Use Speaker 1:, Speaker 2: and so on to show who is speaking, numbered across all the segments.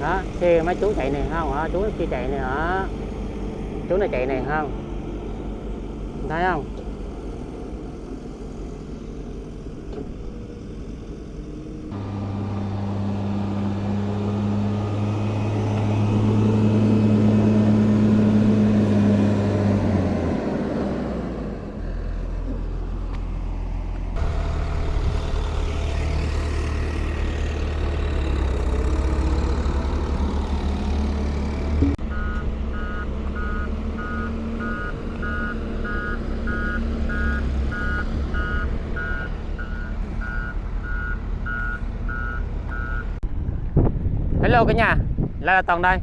Speaker 1: đó xe mấy chú chạy này không hả? Chú kia chạy này hả? Chú này chạy này không? Thấy không? Hello cả nhà, lại là Toàn đây.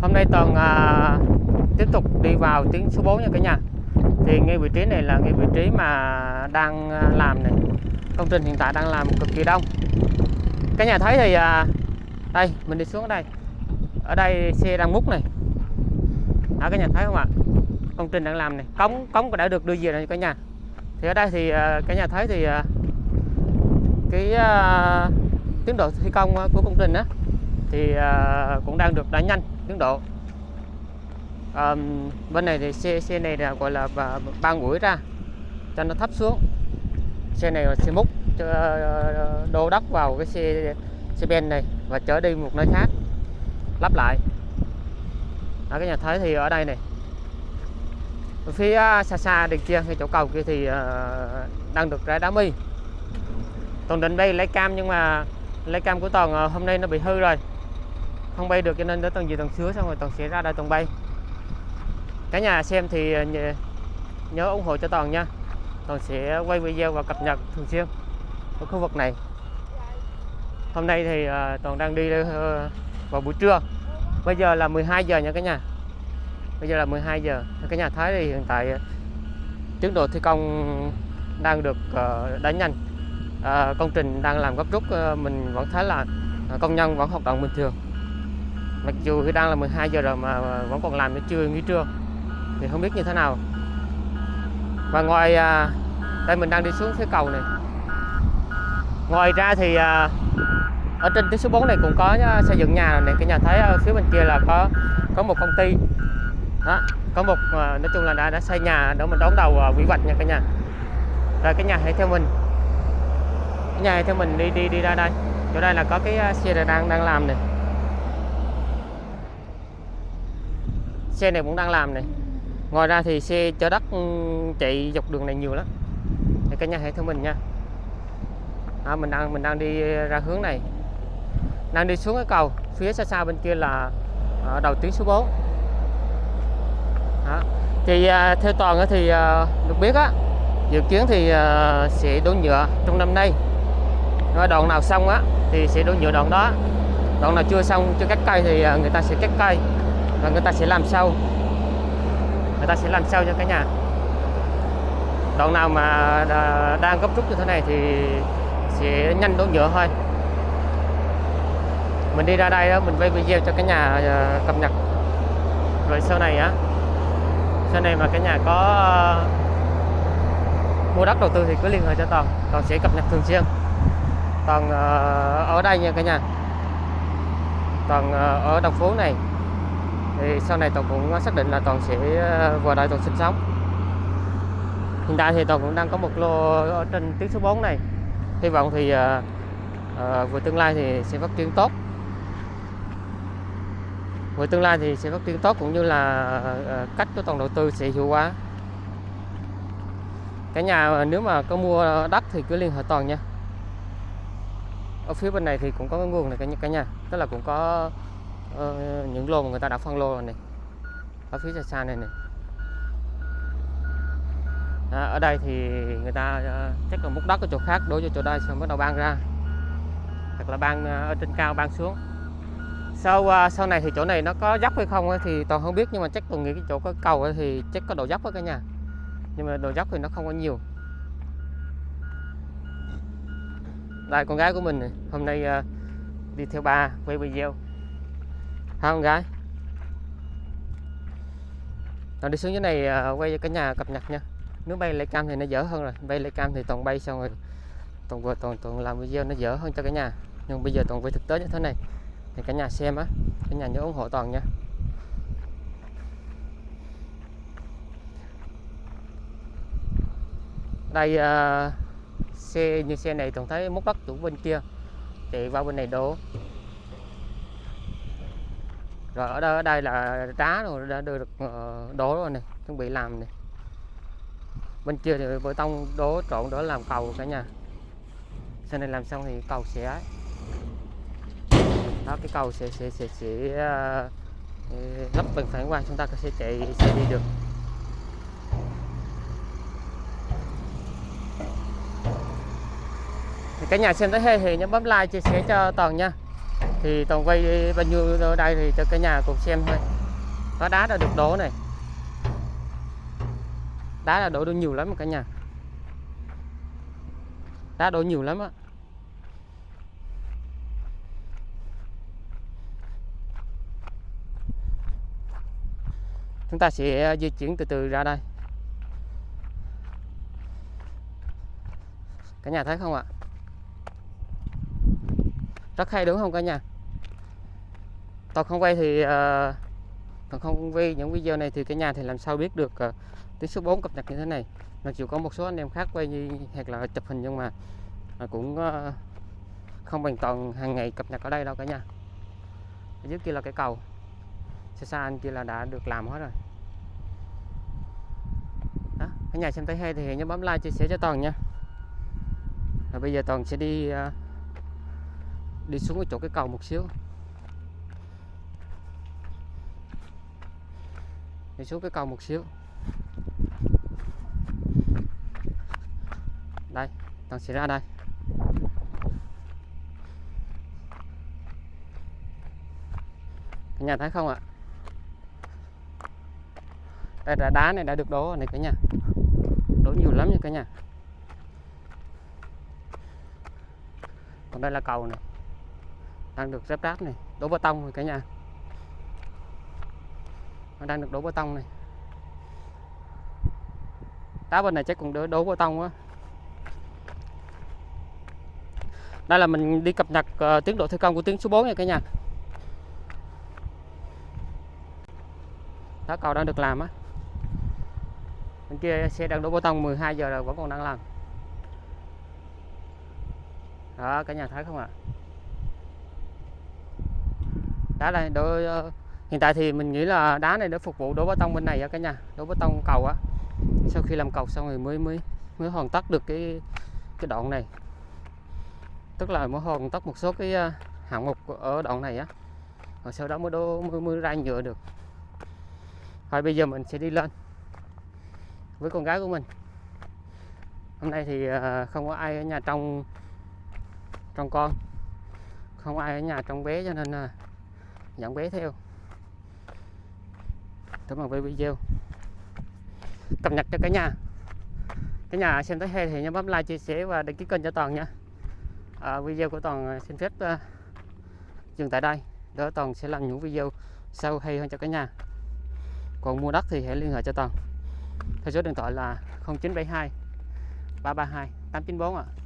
Speaker 1: Hôm nay Toàn à, tiếp tục đi vào tuyến số 4 nha cả nhà. Thì ngay vị trí này là ngay vị trí mà đang à, làm này. Công trình hiện tại đang làm cực kỳ đông. Cả nhà thấy thì à, đây mình đi xuống ở đây. Ở đây xe đang múc này. Đó cả nhà thấy không ạ? Công trình đang làm này, cống cống đã được đưa về rồi cả nhà. Thì ở đây thì à, cả nhà thấy thì à, cái à, tiến độ thi công à, của công trình đó thì à, cũng đang được đánh nhanh tiến độ. À, bên này thì xe xe này là gọi là ba, gũi mũi ra cho nó thấp xuống. Xe này là xe múc ờ, đô đất vào cái xe xe ben này và chở đi một nơi khác lắp lại. Ở cái nhà thấy thì ở đây này. Ở phía à, xa xa đằng kia cái chỗ cầu kia thì ờ, đang được rải đá mi. Toàn định bay lấy cam nhưng mà lấy cam của toàn ờ, hôm nay nó bị hư rồi không bay được cho nên đến tầng gì tầng sứa xong rồi toàn sẽ ra đây toàn bay. Cả nhà xem thì ờ, nhớ ủng hộ cho toàn nha. Toàn sẽ quay video và cập nhật thường xuyên ở khu vực này. Hôm nay thì ờ, toàn đang đi ờ, vào buổi trưa. Bây giờ là 12 giờ nha cả nhà. Bây giờ là 12 giờ. Cả nhà thấy thì hiện tại tiến độ thi công đang được đánh nhanh. Công trình đang làm gấp rút mình vẫn thấy là công nhân vẫn hoạt động bình thường mặc dù thì đang là 12 giờ rồi mà vẫn còn làm đến trưa nghỉ trưa. Thì không biết như thế nào. Và ngoài à, đây mình đang đi xuống phía cầu này. Ngoài ra thì à, ở trên tuyến số 4 này cũng có à, xây dựng nhà này cái nhà thấy ở phía bên kia là có có một công ty. Đó có một à, nói chung là đã đã xây nhà để mình đón đầu à, quy vạch nha cả nhà. Rồi cái nhà hãy theo mình. Cái nhà hãy theo mình đi đi đi ra đây. Chỗ đây là có cái à, xe đang đang làm này xe này cũng đang làm này. Ngoài ra thì xe chở đất ừ, chạy dọc đường này nhiều lắm. Để cả nhà hãy theo mình nha. À, mình đang mình đang đi ra hướng này. Đang đi xuống cái cầu phía xa xa bên kia là ở đầu tuyến số 4 đó. thì à, theo toàn thì à, được biết á dự kiến thì à, sẽ đổ nhựa trong năm nay. Nói đoạn nào xong á thì sẽ đổ nhựa đoạn đó. Đoạn nào chưa xong chưa cắt cây thì à, người ta sẽ cắt cây và người ta sẽ làm sau người ta sẽ làm sau cho cả nhà? Đoạn nào mà đang gấp rút như thế này thì sẽ nhanh đổ nhựa thôi. Mình đi ra đây đó mình quay video cho cả nhà à, cập nhật. Rồi sau này á, sau này mà cả nhà có à, mua đất đầu tư thì cứ liên hệ cho toàn. Toàn sẽ cập nhật thường xuyên. Toàn à, ở đây nha cả nhà. Toàn ở đồng phố này thì sau này toàn cũng xác định là toàn sẽ ờ, vào đây toàn sinh sống. Hiện tại thì toàn cũng đang có một lô ở trên tuyến số 4 này. Hy vọng thì à, à, về tương lai thì sẽ phát triển tốt. Về tương lai thì sẽ phát triển tốt cũng như là à, cách của toàn đầu tư sẽ hiệu quả. Cả nhà nếu mà có mua đất thì cứ liên hệ toàn nha. Ở phía bên này thì cũng có cái nguồn này cả nhà. Tức là cũng có ờ, những lô mà người ta đã phân lô rồi này. Ở phía xa xa này này. À, ở đây thì người ta uh, chắc là múc đất ở chỗ khác đối với chỗ đây xong bắt đầu ban ra. Hoặc là ban uh, ở trên cao ban xuống. Sau uh, sau này thì chỗ này nó có dốc hay không thì toàn không biết nhưng mà chắc tôi nghĩ cái chỗ có cầu thì chắc có độ dốc với cả nhà. Nhưng mà độ dốc thì nó không có nhiều. Đây con gái của mình này. hôm nay uh, đi theo ba quay video hả con gái. Rồi đi xuống dưới này à, quay cho cả nhà cập nhật nha. Nếu bay lấy cam thì nó dở hơn rồi. Bay lấy cam thì toàn bay xong rồi toàn vừa toàn toàn làm video nó dở hơn cho cả nhà. Nhưng bây giờ toàn về thực tế như thế này thì cả nhà xem á. Cả nhà nhớ ủng hộ toàn nha. Đây uh, xe như xe này toàn thấy múc đất chủ bên kia. Chạy vào bên này đổ rồi ở đây, ở đây là đá rồi đã được ờ, đổ rồi này chuẩn bị làm này bên kia thì bê tông đổ trộn đổ làm cầu cả nhà. Sau này làm xong thì cầu sẽ đó cái cầu sẽ sẽ sẽ, sẽ ờ, ờ, uh, lắp bằng phản quang chúng ta sẽ chạy sẽ đi được. Thì cả nhà xem tới hay thì nhớ bấm like chia sẻ cho toàn nha thì toàn quay bao nhiêu ở đây thì cho cả nhà cùng xem thôi. Có đá đã được đổ này. Đá là đổ được nhiều lắm cả nhà. Đá đổ nhiều lắm á. Chúng ta sẽ ờ, di chuyển từ từ ra đây. Cả nhà thấy không ạ? Rất hay đúng không cả nhà? Toàn không quay thì ờ, uh, toàn không quay những video này thì cả nhà thì làm sao biết được uh, tiếng số 4 cập nhật như thế này. Mặc dù có một số anh em khác quay như hoặc là chụp hình nhưng mà uh, cũng uh, không bằng toàn hàng ngày cập nhật ở đây đâu cả nhà. Ở dưới kia là cái cầu. Xa xa anh kia là đã được làm hết rồi. Đó cả nhà xem thấy hay thì nhớ bấm like chia sẻ cho toàn nha. Rồi bây giờ toàn sẽ đi uh, đi xuống cái chỗ cái cầu một xíu. Đi xuống cái cầu một xíu. Đây, đang sẽ ra đây. Cả nhà thấy không ạ? Đây là đá này đã được đổ này cả nhà. Đổ nhiều lắm nha cả nhà. Còn đây là cầu này đang được ráp đát này đổ bê tông rồi cả nhà. Nó đang được đổ bê tông này. Đá bên này chắc cũng đổ, đổ bê tông quá. Đây là mình đi cập nhật uh, tiến độ thi công của tuyến số 4 nha cả nhà. Đó cầu đang được làm á. Bên kia xe đang đổ bê tông 12 giờ rồi vẫn còn đang làm. Đó cả nhà thấy không ạ? Đá này đổ uh, hiện tại thì mình nghĩ là đá này để phục vụ đổ bê tông bên này á cả nhà đổ bê tông cầu á. Sau khi làm cầu xong rồi mới mới mới hoàn tất được cái cái đoạn này. Tức là mới hoàn tất một số cái uh, hạng mục ở đoạn này á. Rồi sau đó mới đổ mới, mới ra nhựa được. Thôi bây giờ mình sẽ đi lên với con gái của mình. Hôm nay thì uh, không có ai ở nhà trong trong con không ai ở nhà trong bé cho nên ờ, dẫn bé theo. Cảm ơn với video. Cập nhật cho cả nhà. Cả nhà xem thấy hay thì nhớ bấm like chia sẻ và đăng ký kênh cho toàn nha. À, video của toàn à, xin phép uh, dừng tại đây. Đỡ toàn sẽ làm những video sau hay hơn cho cả nhà. Còn mua đất thì hãy liên hệ cho toàn. Theo số điện thoại là 0972 332 894 ạ. à.